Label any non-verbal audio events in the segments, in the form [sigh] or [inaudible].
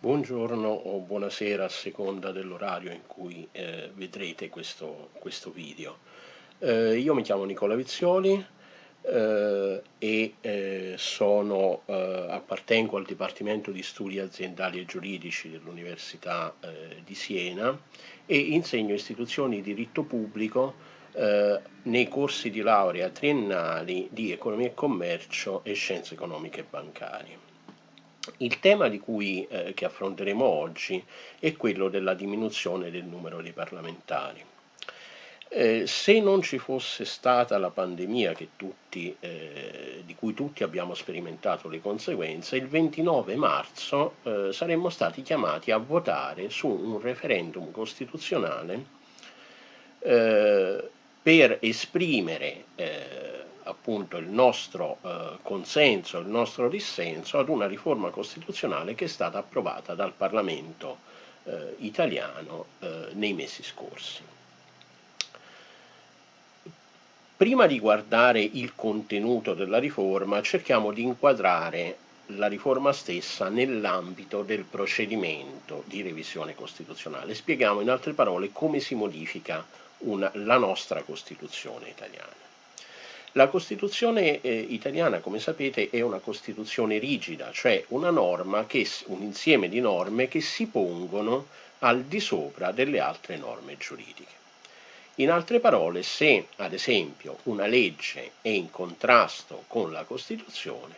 Buongiorno o buonasera a seconda dell'orario in cui eh, vedrete questo, questo video. Eh, io mi chiamo Nicola Vizioli eh, e eh, sono, eh, appartengo al Dipartimento di Studi Aziendali e Giuridici dell'Università eh, di Siena e insegno istituzioni di diritto pubblico nei corsi di laurea triennali di Economia e Commercio e Scienze Economiche e Bancarie. Il tema cui, eh, che affronteremo oggi è quello della diminuzione del numero di parlamentari. Eh, se non ci fosse stata la pandemia tutti, eh, di cui tutti abbiamo sperimentato le conseguenze, il 29 marzo eh, saremmo stati chiamati a votare su un referendum costituzionale eh, per esprimere eh, appunto il nostro eh, consenso, il nostro dissenso ad una riforma costituzionale che è stata approvata dal Parlamento eh, italiano eh, nei mesi scorsi. Prima di guardare il contenuto della riforma cerchiamo di inquadrare la riforma stessa nell'ambito del procedimento di revisione costituzionale. Spieghiamo in altre parole come si modifica una, la nostra Costituzione italiana. La Costituzione eh, italiana, come sapete, è una Costituzione rigida, cioè che, un insieme di norme che si pongono al di sopra delle altre norme giuridiche. In altre parole, se ad esempio una legge è in contrasto con la Costituzione,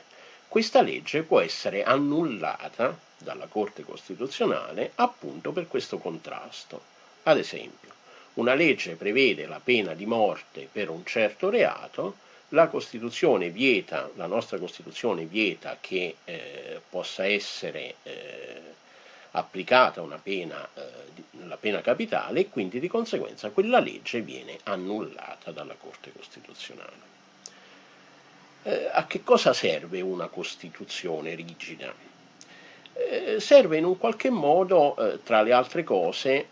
questa legge può essere annullata dalla Corte Costituzionale appunto per questo contrasto. Ad esempio, una legge prevede la pena di morte per un certo reato, la Costituzione vieta, la nostra Costituzione vieta che eh, possa essere eh, applicata una pena, eh, la pena capitale e quindi di conseguenza quella legge viene annullata dalla Corte Costituzionale. Eh, a che cosa serve una Costituzione rigida? Eh, serve in un qualche modo, eh, tra le altre cose,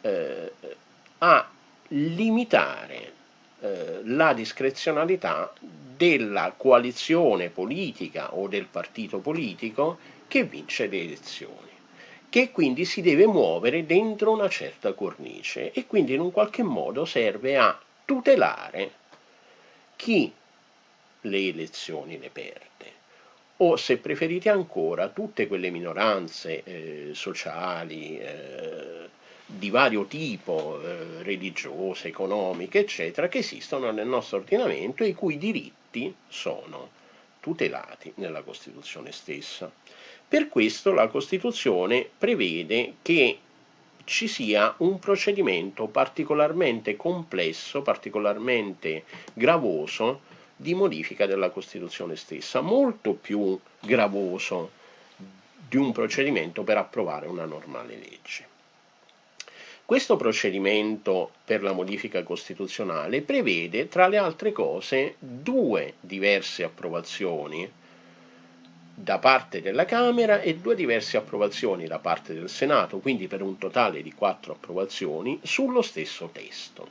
a limitare eh, la discrezionalità della coalizione politica o del partito politico che vince le elezioni che quindi si deve muovere dentro una certa cornice e quindi in un qualche modo serve a tutelare chi le elezioni le perde o se preferite ancora tutte quelle minoranze eh, sociali eh, di vario tipo, eh, religiose, economiche, eccetera, che esistono nel nostro ordinamento e i cui diritti sono tutelati nella Costituzione stessa. Per questo la Costituzione prevede che ci sia un procedimento particolarmente complesso, particolarmente gravoso di modifica della Costituzione stessa, molto più gravoso di un procedimento per approvare una normale legge. Questo procedimento per la modifica costituzionale prevede, tra le altre cose, due diverse approvazioni da parte della Camera e due diverse approvazioni da parte del Senato, quindi per un totale di quattro approvazioni, sullo stesso testo.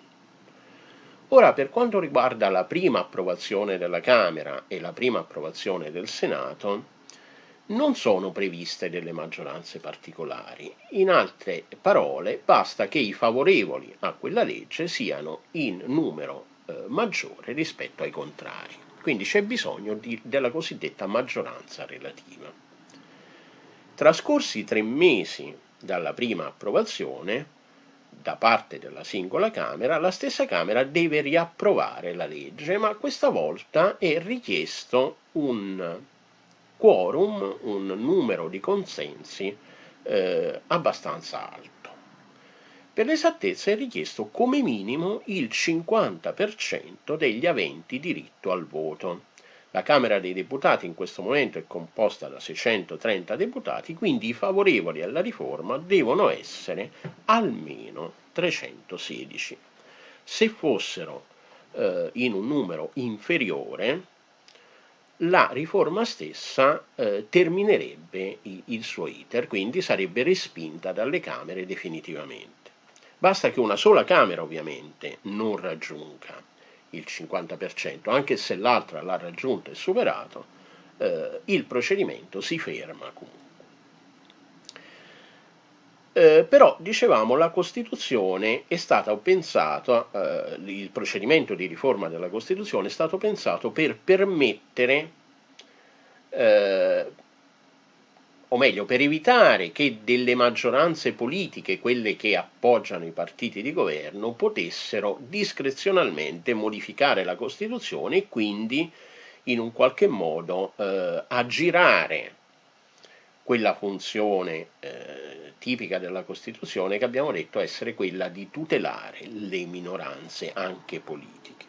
Ora, per quanto riguarda la prima approvazione della Camera e la prima approvazione del Senato, non sono previste delle maggioranze particolari. In altre parole, basta che i favorevoli a quella legge siano in numero eh, maggiore rispetto ai contrari. Quindi c'è bisogno di, della cosiddetta maggioranza relativa. Trascorsi tre mesi dalla prima approvazione, da parte della singola Camera, la stessa Camera deve riapprovare la legge, ma questa volta è richiesto un quorum, un numero di consensi eh, abbastanza alto. Per l'esattezza è richiesto come minimo il 50% degli aventi diritto al voto. La Camera dei Deputati in questo momento è composta da 630 deputati, quindi i favorevoli alla riforma devono essere almeno 316. Se fossero eh, in un numero inferiore, la riforma stessa eh, terminerebbe il suo iter, quindi sarebbe respinta dalle Camere definitivamente. Basta che una sola Camera ovviamente non raggiunga il 50%, anche se l'altra l'ha raggiunto e superato, eh, il procedimento si ferma comunque. Eh, però dicevamo la Costituzione è stata pensata, eh, il procedimento di riforma della Costituzione è stato pensato per permettere, eh, o meglio, per evitare che delle maggioranze politiche, quelle che appoggiano i partiti di governo, potessero discrezionalmente modificare la Costituzione e quindi in un qualche modo eh, aggirare quella funzione eh, tipica della Costituzione che abbiamo detto essere quella di tutelare le minoranze anche politiche.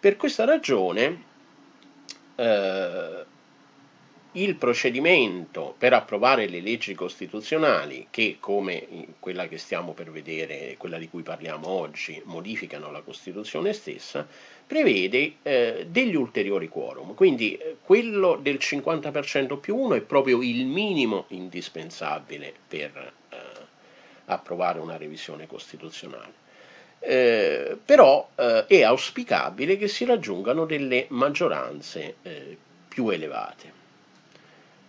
Per questa ragione eh, il procedimento per approvare le leggi costituzionali che, come quella che stiamo per vedere, quella di cui parliamo oggi, modificano la Costituzione stessa, prevede eh, degli ulteriori quorum. Quindi eh, quello del 50% più 1 è proprio il minimo indispensabile per eh, approvare una revisione costituzionale. Eh, però eh, è auspicabile che si raggiungano delle maggioranze eh, più elevate.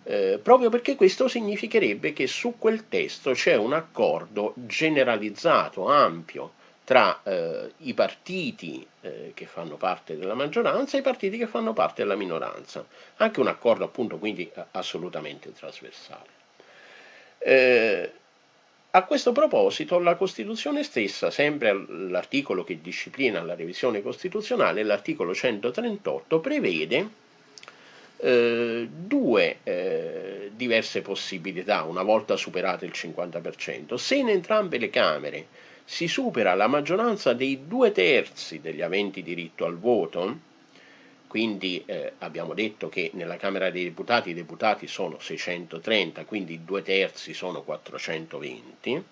Proprio perché questo significherebbe che su quel testo c'è un accordo generalizzato, ampio, tra eh, i partiti eh, che fanno parte della maggioranza e i partiti che fanno parte della minoranza. Anche un accordo appunto quindi assolutamente trasversale. Eh, a questo proposito la Costituzione stessa, sempre l'articolo che disciplina la revisione costituzionale, l'articolo 138, prevede eh, due eh, diverse possibilità una volta superato il 50%. Se in entrambe le Camere si supera la maggioranza dei due terzi degli aventi diritto al voto, quindi eh, abbiamo detto che nella Camera dei Deputati i deputati sono 630, quindi due terzi sono 420,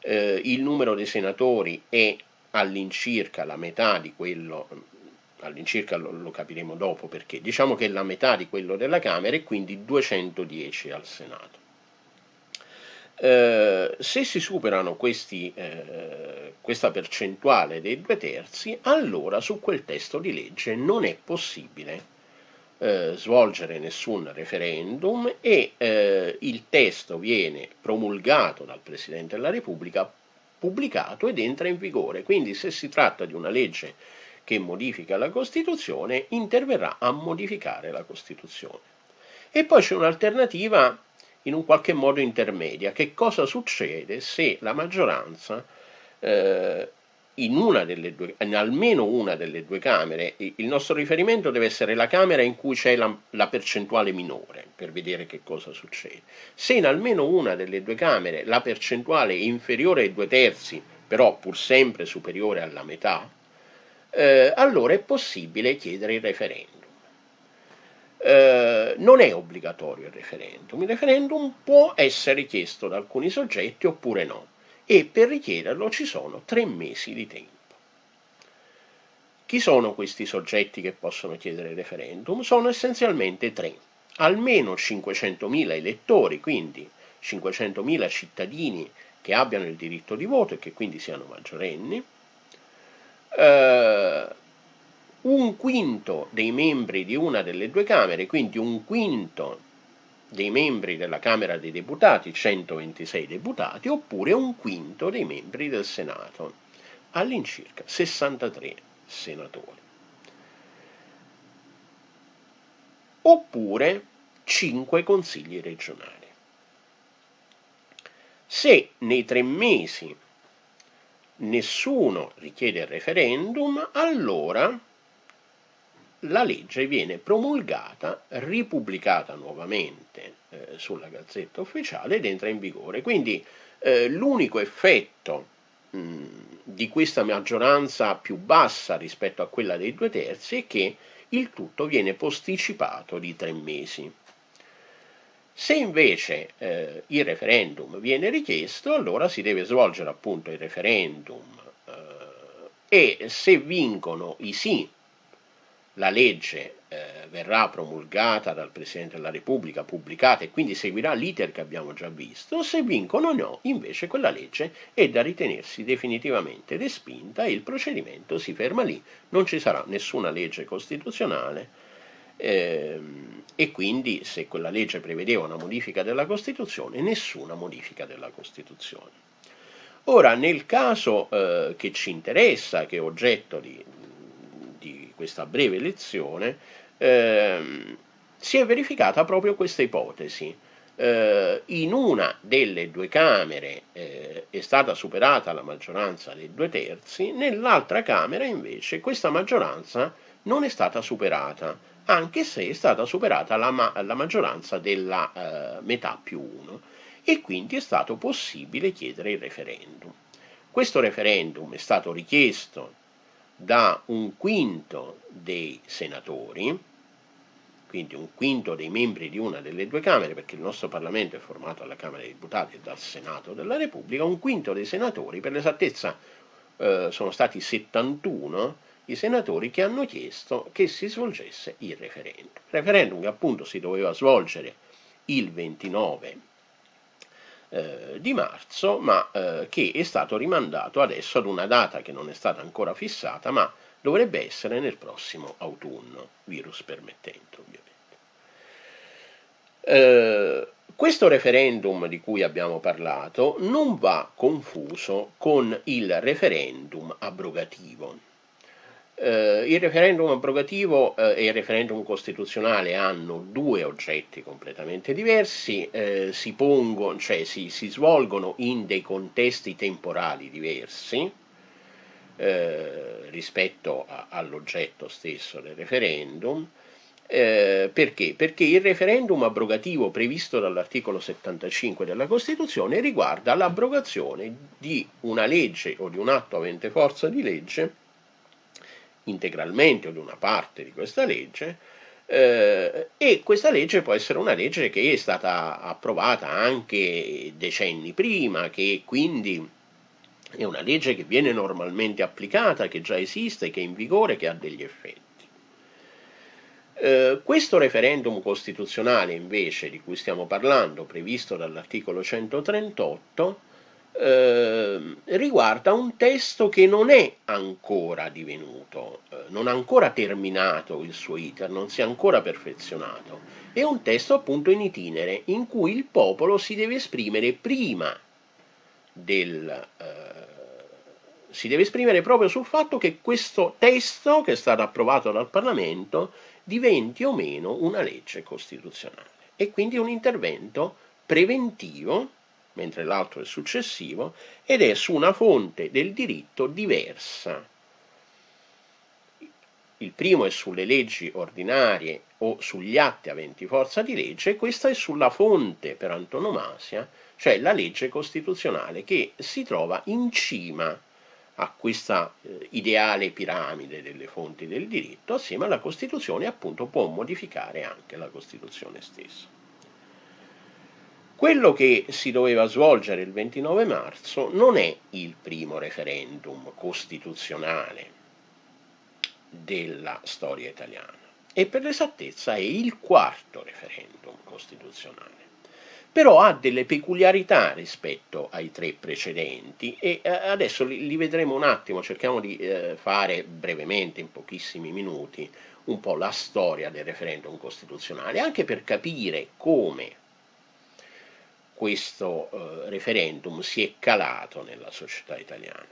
eh, il numero dei senatori è all'incirca la metà di quello all'incirca lo, lo, capiremo dopo perché, diciamo che è la metà di quello della Camera e quindi 210 al Senato. Eh, se si superano questi, eh, questa percentuale dei due terzi, allora su quel testo di legge non è possibile eh, svolgere nessun referendum e eh, il testo viene promulgato dal Presidente della Repubblica, pubblicato ed entra in vigore. Quindi se si tratta di una legge che modifica la Costituzione interverrà a modificare la Costituzione. E poi c'è un'alternativa in un qualche modo intermedia. Che cosa succede se la maggioranza eh, in, una due, in almeno una delle due Camere, il nostro riferimento deve essere la Camera in cui c'è la, la, percentuale minore, per vedere che cosa succede. Se in almeno una delle due Camere la percentuale è inferiore ai due terzi, però pur sempre superiore alla metà, eh, allora è possibile chiedere il referendum. Eh, non è obbligatorio il referendum, il referendum può essere chiesto da alcuni soggetti oppure no e per richiederlo ci sono tre mesi di tempo. Chi sono questi soggetti che possono chiedere il referendum? Sono essenzialmente tre, almeno 500.000 elettori, quindi 500.000 cittadini che abbiano il diritto di voto e che quindi siano maggiorenni, eh, un quinto dei membri di una delle due Camere, quindi un quinto dei membri della Camera dei Deputati, 126 deputati, oppure un quinto dei membri del Senato, all'incirca 63 senatori. Oppure 5 consigli regionali. Se nei tre mesi nessuno richiede il referendum, allora la legge viene promulgata, ripubblicata nuovamente eh, sulla Gazzetta Ufficiale ed entra in vigore. Quindi eh, l'unico effetto mh, di questa maggioranza più bassa rispetto a quella dei due terzi è che il tutto viene posticipato di tre mesi. Se invece eh, il referendum viene richiesto, allora si deve svolgere appunto il referendum eh, e se vincono i sì, la legge eh, verrà promulgata dal Presidente della Repubblica, pubblicata e quindi seguirà l'iter che abbiamo già visto, se vincono no, invece quella legge è da ritenersi definitivamente respinta e il procedimento si ferma lì, non ci sarà nessuna legge costituzionale Ehm, e quindi se quella legge prevedeva una modifica della Costituzione, nessuna modifica della Costituzione. Ora, nel caso eh, che ci interessa, che è oggetto di, di questa breve lezione, ehm, si è verificata proprio questa ipotesi. Eh, in una delle due Camere eh, è stata superata la maggioranza dei due terzi, nell'altra Camera invece questa maggioranza non è stata superata, anche se è stata superata la, ma la maggioranza della eh, metà più uno e quindi è stato possibile chiedere il referendum. Questo referendum è stato richiesto da un quinto dei senatori, quindi un quinto dei membri di una delle due Camere, perché il nostro Parlamento è formato dalla Camera dei Deputati e dal Senato della Repubblica, un quinto dei senatori, per l'esattezza eh, sono stati 71, i senatori che hanno chiesto che si svolgesse il referendum. Referendum che appunto si doveva svolgere il 29 eh, di marzo, ma eh, che è stato rimandato adesso ad una data che non è stata ancora fissata, ma dovrebbe essere nel prossimo autunno, virus permettendo ovviamente. Eh, questo referendum di cui abbiamo parlato non va confuso con il referendum abrogativo. Uh, il referendum abrogativo uh, e il referendum costituzionale hanno due oggetti completamente diversi, uh, si, pongono, cioè si, si, svolgono in dei contesti temporali diversi rispetto all'oggetto stesso del referendum. perché? Perché il referendum abrogativo previsto dall'articolo 75 della Costituzione riguarda l'abrogazione di una legge o di un atto avente forza di legge integralmente o di una parte di questa legge, eh, e questa legge può essere una legge che è stata approvata anche decenni prima, che quindi è una legge che viene normalmente applicata, che già esiste, che è in vigore, che ha degli effetti. Eh, questo referendum costituzionale invece di cui stiamo parlando, previsto dall'articolo 138, eh, riguarda un testo che non è ancora divenuto, eh, non ha ancora terminato il suo iter, non si è ancora perfezionato. È un testo appunto in itinere in cui il popolo si deve esprimere prima del... Eh, si deve esprimere proprio sul fatto che questo testo che è stato approvato dal Parlamento diventi o meno una legge costituzionale e quindi un intervento preventivo mentre l'altro è successivo, ed è su una fonte del diritto diversa. Il primo è sulle leggi ordinarie o sugli atti aventi forza di legge, e questa è sulla fonte per antonomasia, cioè la legge costituzionale che si trova in cima a questa eh, ideale piramide delle fonti del diritto, assieme alla Costituzione appunto può modificare anche la Costituzione stessa. Quello che si doveva svolgere il 29 marzo non è il primo referendum costituzionale della storia italiana e per l'esattezza è il quarto referendum costituzionale. Però ha delle peculiarità rispetto ai tre precedenti e eh, adesso li, vedremo un attimo, cerchiamo di eh, fare brevemente, in pochissimi minuti, un po' la storia del referendum costituzionale, anche per capire come questo eh, referendum si è calato nella società italiana.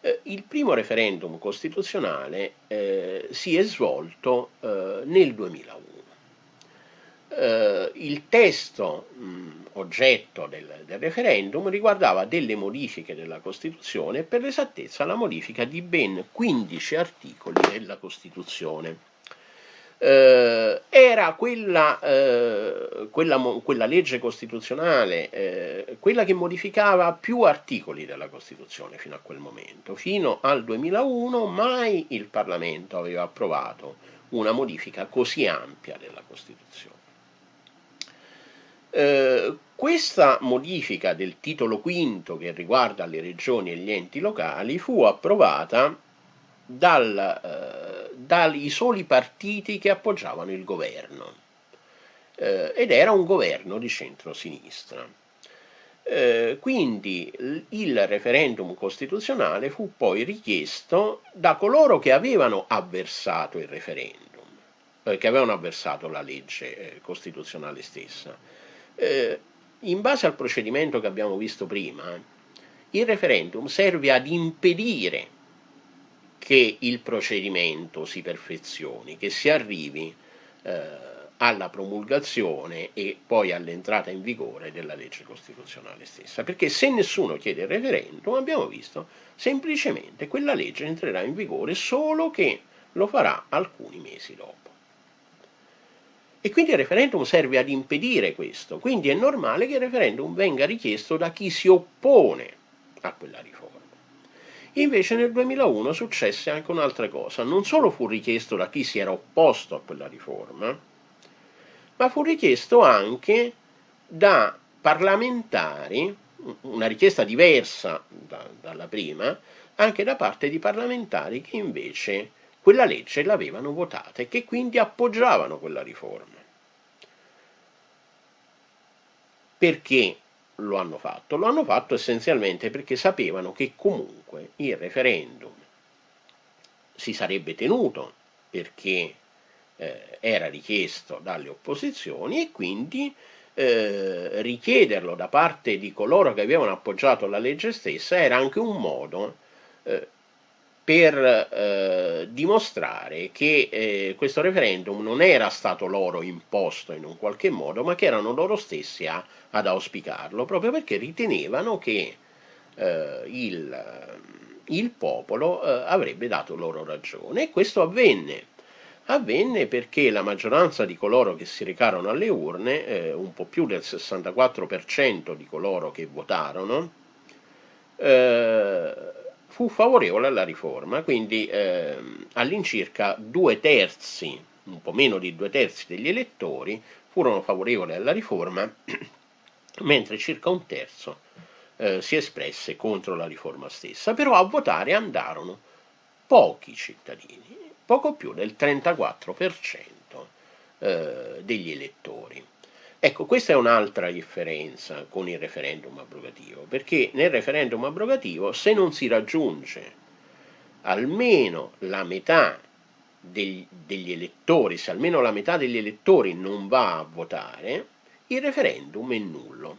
Eh, il primo referendum costituzionale eh, si è svolto eh, nel 2001. Eh, il testo mh, oggetto del, del, referendum riguardava delle modifiche della Costituzione, per l'esattezza la modifica di ben 15 articoli della Costituzione eh, era quella, eh, quella, quella, legge costituzionale, eh, quella che modificava più articoli della Costituzione fino a quel momento. Fino al 2001 mai il Parlamento aveva approvato una modifica così ampia della Costituzione. Eh, questa modifica del titolo quinto che riguarda le regioni e gli enti locali fu approvata dal, eh, dai soli partiti che appoggiavano il governo eh, ed era un governo di centro-sinistra. Eh, quindi il referendum costituzionale fu poi richiesto da coloro che avevano avversato il referendum, eh, che avevano avversato la legge eh, costituzionale stessa. Eh, in base al procedimento che abbiamo visto prima, il referendum serve ad impedire che il procedimento si perfezioni, che si arrivi eh, alla promulgazione e poi all'entrata in vigore della legge costituzionale stessa. Perché se nessuno chiede il referendum, abbiamo visto, semplicemente quella legge entrerà in vigore solo che lo farà alcuni mesi dopo. E quindi il referendum serve ad impedire questo, quindi è normale che il referendum venga richiesto da chi si oppone a quella riforma. Invece nel 2001 successe anche un'altra cosa, non solo fu richiesto da chi si era opposto a quella riforma, ma fu richiesto anche da parlamentari, una richiesta diversa da, dalla prima, anche da parte di parlamentari che invece quella legge l'avevano votata e che quindi appoggiavano quella riforma. Perché lo hanno fatto? Lo hanno fatto essenzialmente perché sapevano che comunque il referendum si sarebbe tenuto perché eh, era richiesto dalle opposizioni e quindi eh, richiederlo da parte di coloro che avevano appoggiato la legge stessa era anche un modo eh, per eh, dimostrare che eh, questo referendum non era stato loro imposto in un qualche modo, ma che erano loro stessi a, ad auspicarlo, proprio perché ritenevano che eh, il, il, popolo avrebbe dato loro ragione. E questo avvenne avvenne perché la maggioranza di coloro che si recarono alle urne, eh, un po' più del 64% di coloro che votarono, eh, fu favorevole alla riforma, quindi eh, all'incirca due terzi, un po' meno di due terzi degli elettori furono favorevoli alla riforma, [clears throat] mentre circa un terzo eh, si espresse contro la riforma stessa, però a votare andarono pochi cittadini, poco più del 34% eh, degli elettori. Ecco, questa è un'altra differenza con il referendum abrogativo, perché nel referendum abrogativo se non si raggiunge almeno la metà degli, degli elettori, se almeno la metà degli elettori non va a votare, il referendum è nullo.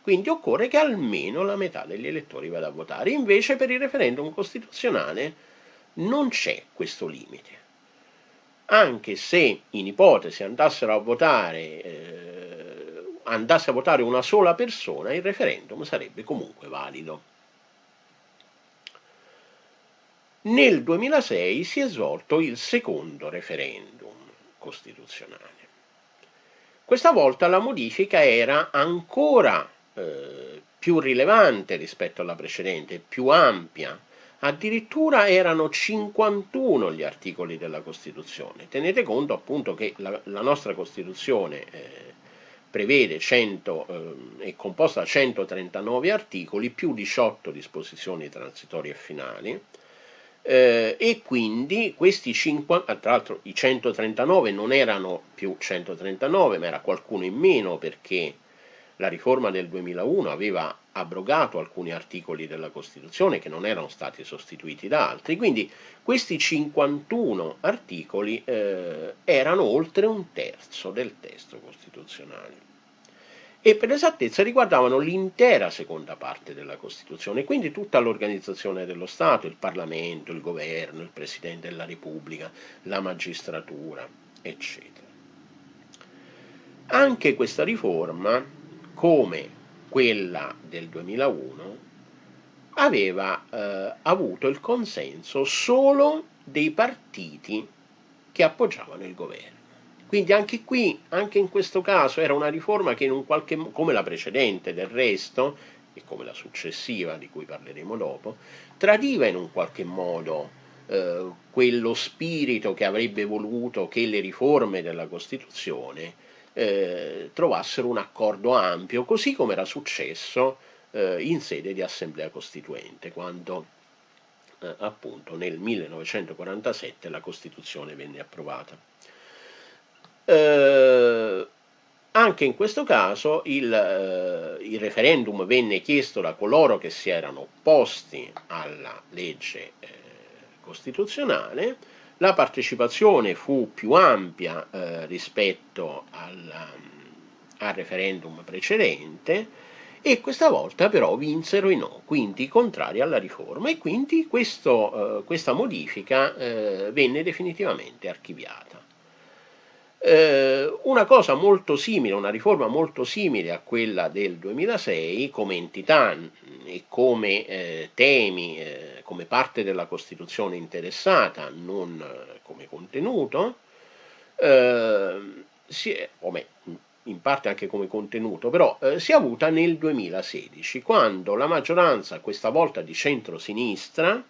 Quindi occorre che almeno la metà degli elettori vada a votare. Invece per il referendum costituzionale non c'è questo limite. Anche se in ipotesi andassero a votare, eh, andasse a votare una sola persona, il referendum sarebbe comunque valido. Nel 2006 si è svolto il secondo referendum costituzionale. Questa volta la modifica era ancora eh, più rilevante rispetto alla precedente, più ampia, Addirittura erano 51 gli articoli della Costituzione. Tenete conto appunto che la, la nostra Costituzione eh, prevede 100, eh, è composta da 139 articoli più 18 disposizioni transitorie e finali. Eh, e quindi questi 50, tra l'altro i 139 non erano più 139 ma era qualcuno in meno perché la riforma del 2001 aveva abrogato alcuni articoli della Costituzione che non erano stati sostituiti da altri, quindi questi 51 articoli eh, erano oltre un terzo del testo costituzionale e per esattezza riguardavano l'intera seconda parte della Costituzione, quindi tutta l'organizzazione dello Stato, il Parlamento, il Governo, il Presidente della Repubblica, la magistratura, eccetera. Anche questa riforma, come quella del 2001, aveva eh, avuto il consenso solo dei partiti che appoggiavano il governo. Quindi anche qui, anche in questo caso, era una riforma che in un qualche come la precedente del resto, e come la successiva di cui parleremo dopo, tradiva in un qualche modo eh, quello spirito che avrebbe voluto che le riforme della Costituzione eh, trovassero un accordo ampio, così come era successo eh, in sede di assemblea costituente, quando eh, appunto nel 1947 la Costituzione venne approvata. Eh, anche in questo caso il, eh, il, referendum venne chiesto da coloro che si erano opposti alla legge eh, costituzionale, La partecipazione fu più ampia eh, rispetto al, al referendum precedente e questa volta però vinsero i no, quindi contrari alla riforma e quindi questo, eh, questa modifica eh, venne definitivamente archiviata. Eh, una cosa molto simile, una riforma molto simile a quella del 2006 come entità e come eh, temi, eh, come parte della Costituzione interessata, non eh, come contenuto, eh, si o me, in parte anche come contenuto, però eh, si è avuta nel 2016, quando la maggioranza, questa volta di centro-sinistra,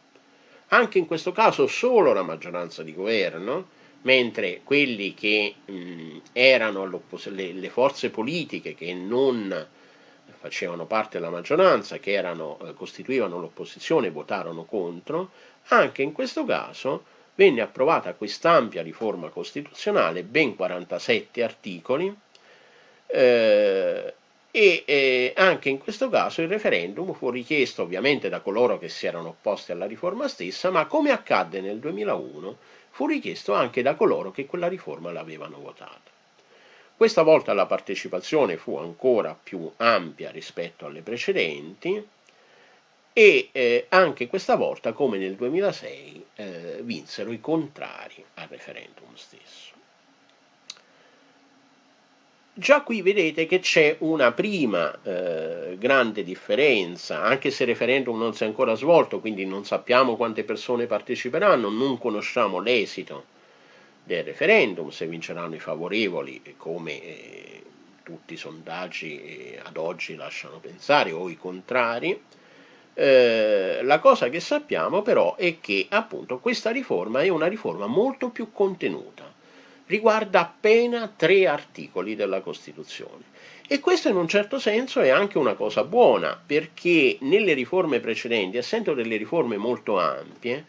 anche in questo caso solo la maggioranza di governo, mentre quelli che mh, erano le, le, forze politiche che non facevano parte della maggioranza, che erano, eh, costituivano l'opposizione, votarono contro, anche in questo caso venne approvata quest'ampia riforma costituzionale, ben 47 articoli, eh, e eh, anche in questo caso il referendum fu richiesto ovviamente da coloro che si erano opposti alla riforma stessa, ma come accadde nel 2001 fu richiesto anche da coloro che quella riforma l'avevano votata. Questa volta la partecipazione fu ancora più ampia rispetto alle precedenti e eh, anche questa volta, come nel 2006, eh, vinsero i contrari al referendum stesso. Già qui vedete che c'è una prima eh, grande differenza, anche se il referendum non si è ancora svolto, quindi non sappiamo quante persone parteciperanno, non conosciamo l'esito del referendum, se vinceranno i favorevoli, come eh, tutti i sondaggi eh, ad oggi lasciano pensare, o i contrari. Eh, la cosa che sappiamo però è che appunto questa riforma è una riforma molto più contenuta riguarda appena tre articoli della Costituzione. E questo in un certo senso è anche una cosa buona, perché nelle riforme precedenti, essendo delle riforme molto ampie,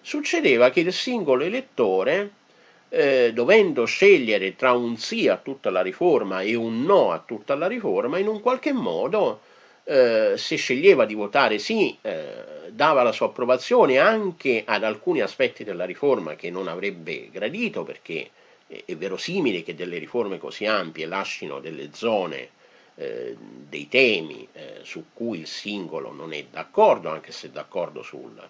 succedeva che il singolo elettore, eh, dovendo scegliere tra un sì a tutta la riforma e un no a tutta la riforma, in un qualche modo, eh, se sceglieva di votare sì, eh, dava la sua approvazione anche ad alcuni aspetti della riforma che non avrebbe gradito, perché è verosimile che delle riforme così ampie lasciano delle zone, eh, dei temi eh, su cui il singolo non è d'accordo, anche se è d'accordo sul,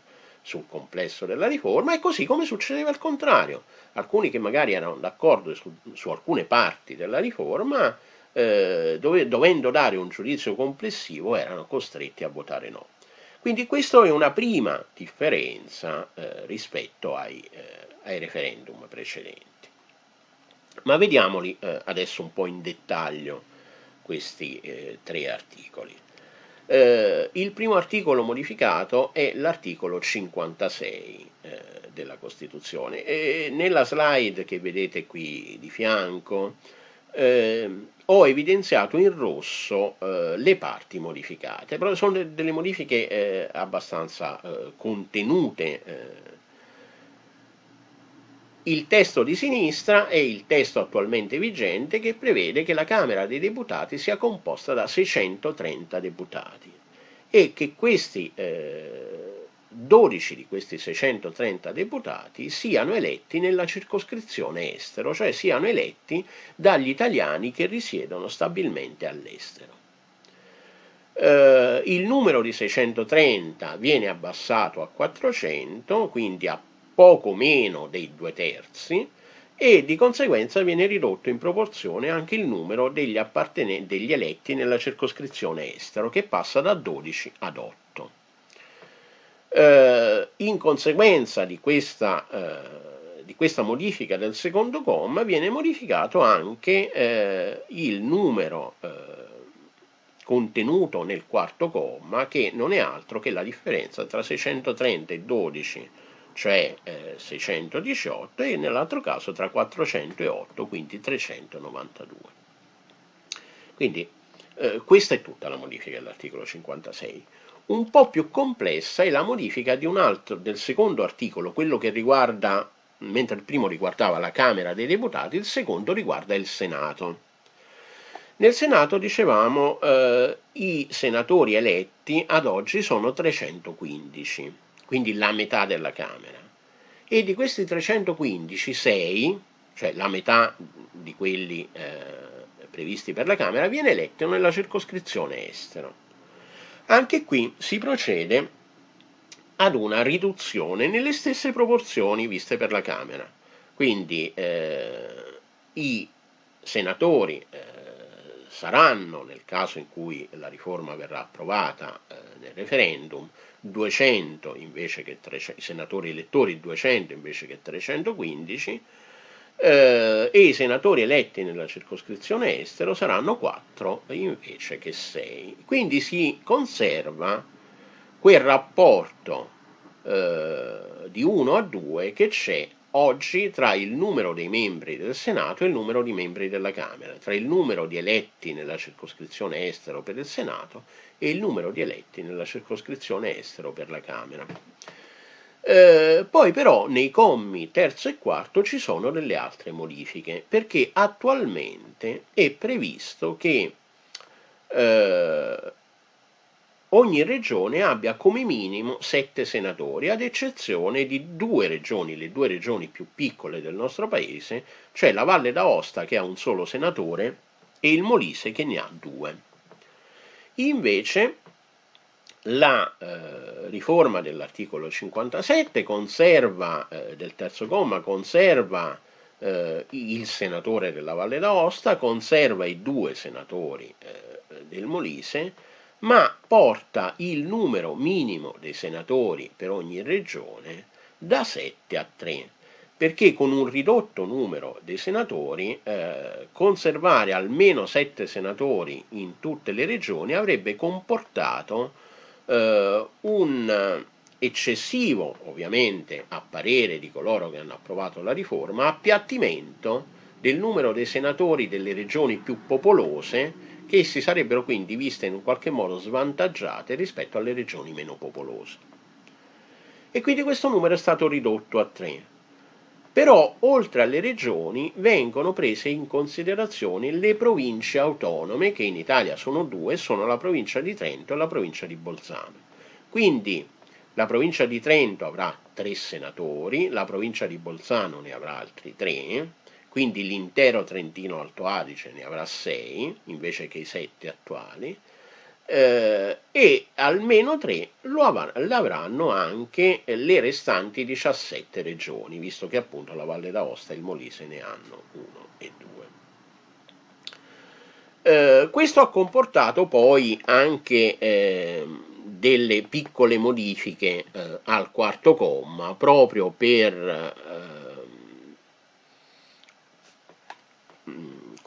sul complesso della riforma, e così come succedeva al contrario. Alcuni che magari erano d'accordo su, su, alcune parti della riforma, eh, dove, dovendo dare un giudizio complessivo, erano costretti a votare no. Quindi questa è una prima differenza eh, rispetto ai, eh, ai referendum precedenti. Ma vediamoli eh, adesso un po' in dettaglio questi eh, tre articoli. Eh, il primo articolo modificato è l'articolo 56 eh, della Costituzione e nella slide che vedete qui di fianco eh, ho evidenziato in rosso eh, le parti modificate, però sono delle modifiche abbastanza contenute il testo di sinistra è il testo attualmente vigente che prevede che la Camera dei Deputati sia composta da 630 deputati e che questi eh, 12 di questi 630 deputati siano eletti nella circoscrizione estero, cioè siano eletti dagli italiani che risiedono stabilmente all'estero. Eh, il numero di 630 viene abbassato a 400, quindi a poco meno dei due terzi e di conseguenza viene ridotto in proporzione anche il numero degli, degli eletti nella circoscrizione estero che passa da 12 ad 8. Eh, in conseguenza di questa, eh, di questa, modifica del secondo comma viene modificato anche eh, il numero eh, contenuto nel quarto comma che non è altro che la differenza tra 630 e 12 cioè eh, 618, e nell'altro caso tra 408, quindi 392. Quindi eh, questa è tutta la modifica dell'articolo 56. Un po' più complessa è la modifica altro, del secondo articolo, quello che riguarda, mentre il primo riguardava la Camera dei Deputati, il secondo riguarda il Senato. Nel Senato, dicevamo, eh, i senatori eletti ad oggi sono 315 quindi la metà della Camera. e di questi 315, 6, cioè la metà di quelli eh, previsti per la Camera, viene eletto nella circoscrizione estero. Anche qui si procede ad una riduzione nelle stesse proporzioni viste per la Camera. Quindi eh, i senatori eh, saranno, nel caso in cui la riforma verrà approvata eh, nel referendum, 200 invece che 300, i senatori elettori 200 invece che 315, eh, e i senatori eletti nella circoscrizione estero saranno 4 invece che 6. Quindi si conserva quel rapporto eh, di 1 a 2 che c'è oggi tra il numero dei membri del Senato e il numero di membri della Camera, tra il numero di eletti nella circoscrizione estero per il Senato e il numero di eletti nella circoscrizione estero per la Camera. Eh, poi però nei commi terzo e quarto ci sono delle altre modifiche, perché attualmente è previsto che eh, ogni regione abbia come minimo sette senatori, ad eccezione di due regioni, le due regioni più piccole del nostro paese, cioè la Valle d'Aosta che ha un solo senatore e il Molise che ne ha due. Invece la eh, riforma dell'articolo 57 conserva, eh, del terzo comma, conserva eh, il senatore della Valle d'Aosta, conserva i due senatori eh, del Molise, ma porta il numero minimo dei senatori per ogni regione da 7 a 3 perché con un ridotto numero dei senatori eh, conservare almeno 7 senatori in tutte le regioni avrebbe comportato eh, un eccessivo, ovviamente a parere di coloro che hanno approvato la riforma, appiattimento del numero dei senatori delle regioni più popolose che si sarebbero quindi viste in un qualche modo svantaggiate rispetto alle regioni meno popolose. E quindi questo numero è stato ridotto a 3. Però oltre alle regioni vengono prese in considerazione le province autonome, che in Italia sono due, sono la provincia di Trento e la provincia di Bolzano. Quindi la provincia di Trento avrà tre senatori, la provincia di Bolzano ne avrà altri tre, quindi l'intero Trentino Alto Adige ne avrà sei invece che i sette attuali, eh, e almeno tre lo avranno anche le restanti 17 regioni, visto che appunto la Valle d'Aosta e il Molise ne hanno uno e due. Eh, questo ha comportato poi anche eh, delle piccole modifiche eh, al quarto comma proprio per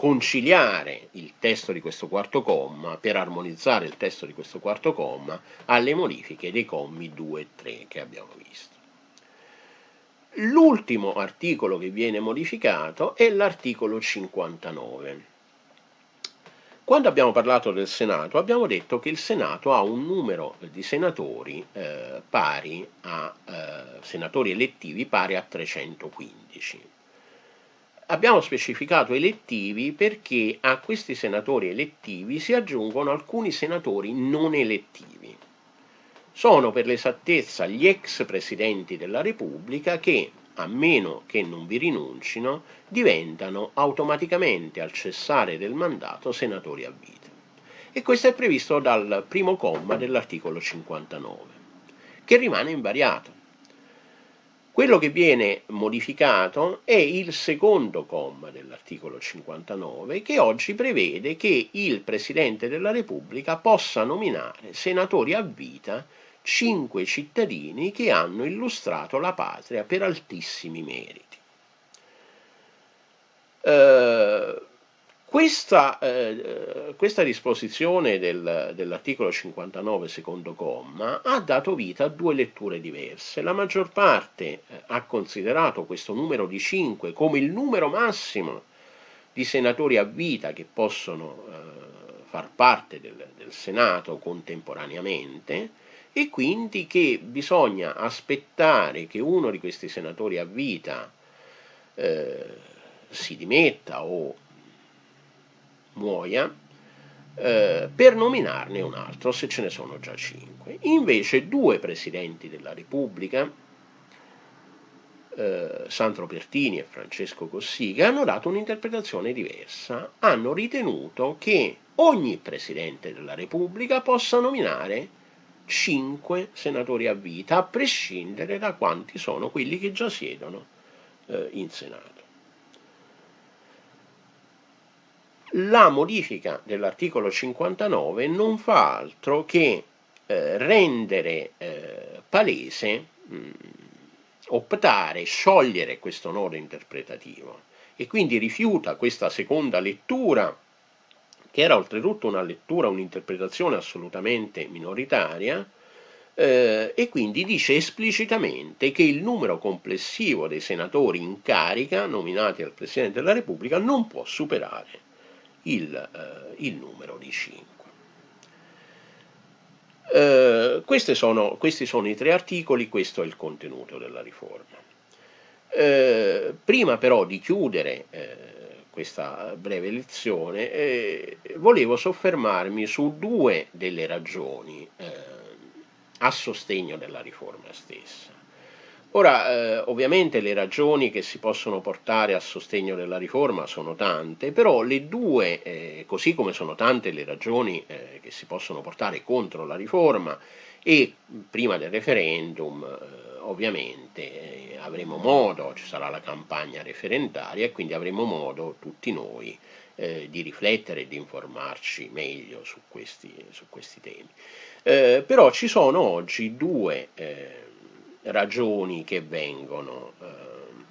conciliare il testo di questo quarto comma, per armonizzare il testo di questo quarto comma alle modifiche dei commi 2 e 3 che abbiamo visto. L'ultimo articolo che viene modificato è l'articolo 59. Quando abbiamo parlato del Senato abbiamo detto che il Senato ha un numero di senatori eh, a eh, senatori elettivi pari a 315 abbiamo specificato elettivi perché a questi senatori elettivi si aggiungono alcuni senatori non elettivi. Sono per l'esattezza gli ex presidenti della Repubblica che, a meno che non vi rinuncino, diventano automaticamente al cessare del mandato senatori a vita. E questo è previsto dal primo comma dell'articolo 59, che rimane invariato quello che viene modificato è il secondo comma dell'articolo 59 che oggi prevede che il Presidente della Repubblica possa nominare senatori a vita cinque cittadini che hanno illustrato la patria per altissimi meriti. Uh, questa, eh, questa disposizione del, dell'articolo 59 secondo comma ha dato vita a due letture diverse. La maggior parte eh, ha considerato questo numero di 5 come il numero massimo di senatori a vita che possono eh, far parte del, del, Senato contemporaneamente e quindi che bisogna aspettare che uno di questi senatori a vita eh, si dimetta o muoia eh, per nominarne un altro se ce ne sono già cinque. Invece due presidenti della Repubblica eh, Sandro Pertini e Francesco Cossiga hanno dato un'interpretazione diversa, hanno ritenuto che ogni Presidente della Repubblica possa nominare cinque senatori a vita, a prescindere da quanti sono quelli che già siedono eh, in Senato. La modifica dell'articolo 59 non fa altro che eh, rendere eh, palese, mh, mm, optare, sciogliere questo nodo interpretativo. E quindi rifiuta questa seconda lettura che era oltretutto una lettura, un'interpretazione assolutamente minoritaria, eh, e quindi dice esplicitamente che il numero complessivo dei senatori in carica nominati dal Presidente della Repubblica non può superare il, eh, il numero di 5. Eh, sono, questi sono i tre articoli, questo è il contenuto della riforma. Eh, prima però di chiudere eh, questa breve lezione, volevo soffermarmi su due delle ragioni a sostegno della riforma stessa. Ora, eh, ovviamente le ragioni che si possono portare a sostegno della riforma sono tante, però le due, eh, così come sono tante le ragioni eh, che si possono portare contro la riforma e prima del referendum, eh, ovviamente avremo modo, ci sarà la campagna referendaria e quindi avremo modo tutti noi eh, di riflettere e di informarci meglio su questi, su questi temi. Eh, però ci sono oggi due eh, ragioni che vengono eh,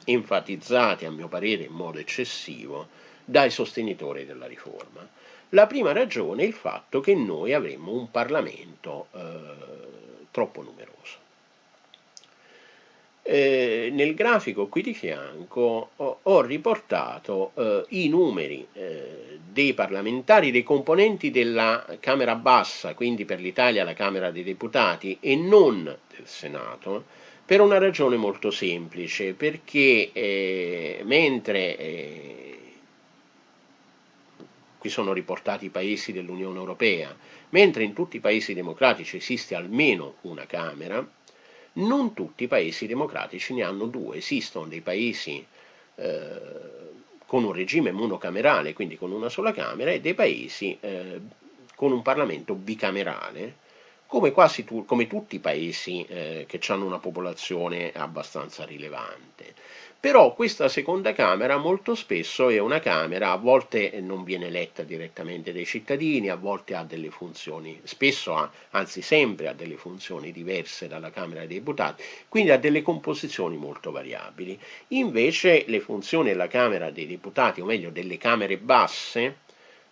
enfatizzate a mio parere in modo eccessivo dai sostenitori della riforma. La prima ragione è il fatto che noi avremmo un Parlamento eh, troppo numeroso. Eh, nel grafico qui di fianco ho, ho riportato eh, i numeri eh, dei parlamentari, dei componenti della Camera bassa, quindi per l'Italia la Camera dei Deputati e non del Senato, per una ragione molto semplice, perché eh, mentre eh, qui sono riportati i paesi dell'Unione Europea, mentre in tutti i paesi democratici esiste almeno una Camera, non tutti i paesi democratici ne hanno due, esistono dei paesi eh, con un regime monocamerale, quindi con una sola Camera, e dei paesi eh, con un Parlamento bicamerale, come, quasi tu, come tutti i paesi eh, che hanno una popolazione abbastanza rilevante. Però questa seconda Camera molto spesso è una Camera, a volte non viene eletta direttamente dai cittadini, a volte ha delle funzioni, spesso ha, anzi sempre ha delle funzioni diverse dalla Camera dei Deputati, quindi ha delle composizioni molto variabili. Invece le funzioni della Camera dei Deputati, o meglio delle Camere basse,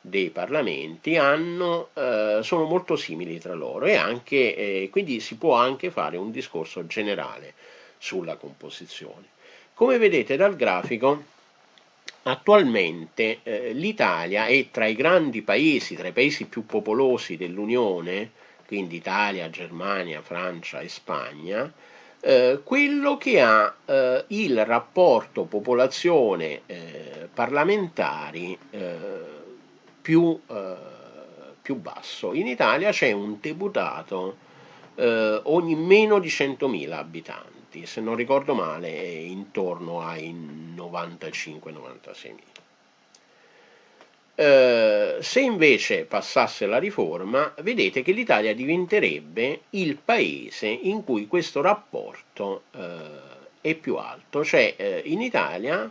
dei parlamenti hanno, eh, sono molto simili tra loro e anche, eh, quindi si può anche fare un discorso generale sulla composizione. Come vedete dal grafico, attualmente eh, l'Italia è tra i grandi paesi, tra i paesi più popolosi dell'Unione, quindi Italia, Germania, Francia e Spagna, eh, quello che ha eh, il rapporto popolazione eh, parlamentari eh, più, eh, più, basso. In Italia c'è un deputato ogni meno di 100.000 abitanti se non ricordo male è intorno ai 95-96 mila. Eh, se invece passasse la riforma, vedete che l'Italia diventerebbe il paese in cui questo rapporto eh, è più alto, cioè eh, in Italia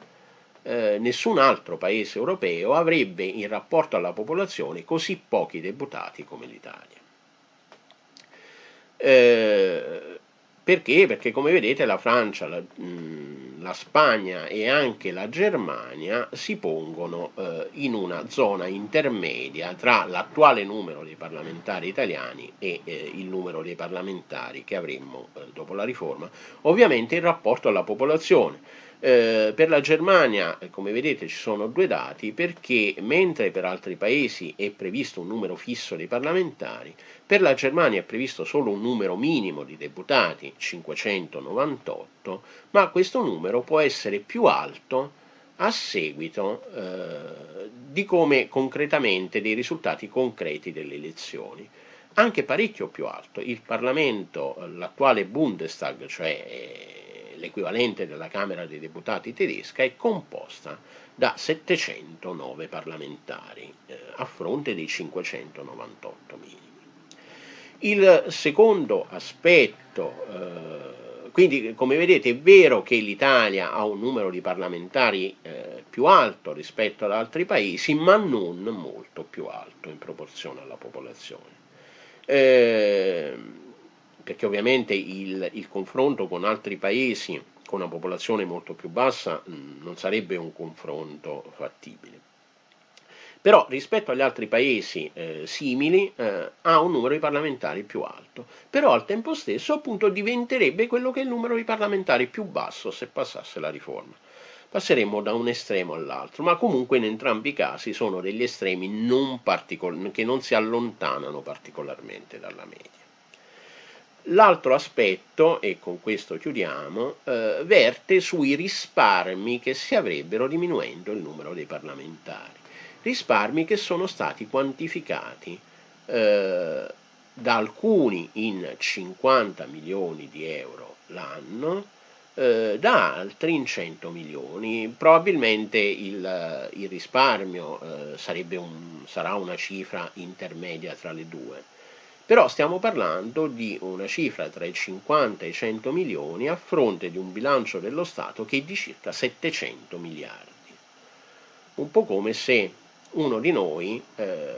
eh, nessun altro paese europeo avrebbe in rapporto alla popolazione così pochi deputati come l'Italia. Eh, perché? Perché come vedete la Francia, la, mh, la Spagna e anche la Germania si pongono eh, in una zona intermedia tra l'attuale numero dei parlamentari italiani e eh, il numero dei parlamentari che avremmo eh, dopo la riforma, ovviamente in rapporto alla popolazione. Eh, per la Germania, eh, come vedete, ci sono due dati perché mentre per altri paesi è previsto un numero fisso di parlamentari, per la Germania è previsto solo un numero minimo di deputati, 598, ma questo numero può essere più alto a seguito eh, di come concretamente, dei risultati concreti delle elezioni. Anche parecchio più alto. Il Parlamento, l'attuale Bundestag, cioè l'equivalente della Camera dei Deputati tedesca, è composta da 709 parlamentari eh, a fronte dei 598 minimi. Il secondo aspetto, eh, quindi come vedete è vero che l'Italia ha un numero di parlamentari eh, più alto rispetto ad altri paesi, ma non molto più alto in proporzione alla popolazione. Eh, perché ovviamente il, il, confronto con altri paesi con una popolazione molto più bassa mh, non sarebbe un confronto fattibile. Però rispetto agli altri paesi eh, simili eh, ha un numero di parlamentari più alto, però al tempo stesso appunto diventerebbe quello che è il numero di parlamentari più basso se passasse la riforma. Passeremmo da un estremo all'altro, ma comunque in entrambi i casi sono degli estremi non che non si allontanano particolarmente dalla media. L'altro aspetto, e con questo chiudiamo, eh, verte sui risparmi che si avrebbero diminuendo il numero dei parlamentari. Risparmi che sono stati quantificati eh, da alcuni in 50 milioni di euro l'anno, eh, da altri in 100 milioni. Probabilmente il, il risparmio eh, un, sarà una cifra intermedia tra le due però stiamo parlando di una cifra tra i 50 e i 100 milioni a fronte di un bilancio dello Stato che è di circa 700 miliardi. Un po' come se uno di noi eh,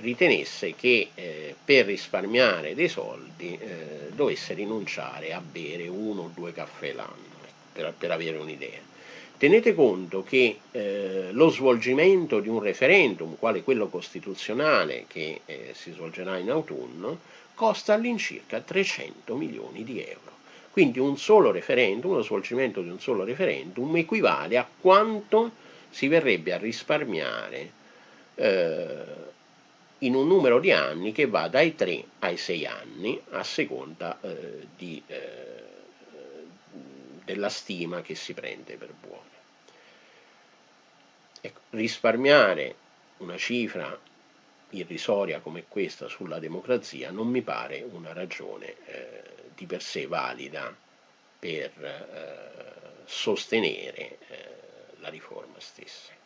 ritenesse che eh, per risparmiare dei soldi eh, dovesse rinunciare a bere uno o due caffè l'anno, per, per avere un'idea. Tenete conto che eh, lo svolgimento di un referendum, quale quello costituzionale che eh, si svolgerà in autunno, costa all'incirca 300 milioni di euro. Quindi un solo referendum, lo svolgimento di un solo referendum, equivale a quanto si verrebbe a risparmiare eh, in un numero di anni che va dai 3 ai 6 anni, a seconda eh, di, eh, della stima che si prende per buono. Risparmiare una cifra irrisoria come questa sulla democrazia non mi pare una ragione eh, di per sé valida per eh, sostenere eh, la riforma stessa.